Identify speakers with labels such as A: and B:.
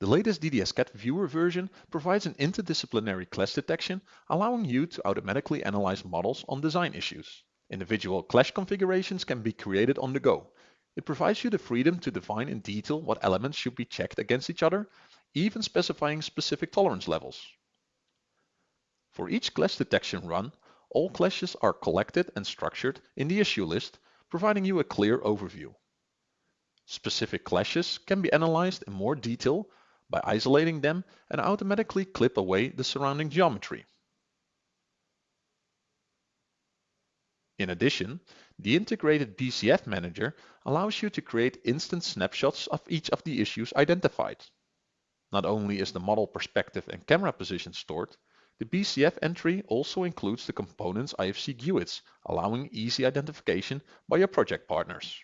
A: The latest DDS-CAD Viewer version provides an interdisciplinary clash detection, allowing you to automatically analyze models on design issues. Individual clash configurations can be created on the go. It provides you the freedom to define in detail what elements should be checked against each other, even specifying specific tolerance levels. For each clash detection run, all clashes are collected and structured in the issue list, providing you a clear overview. Specific clashes can be analyzed in more detail by isolating them and automatically clip away the surrounding geometry. In addition, the integrated BCF Manager allows you to create instant snapshots of each of the issues identified. Not only is the model perspective and camera position stored, the BCF entry also includes the component's IFC GUIDs, allowing easy identification by your project partners.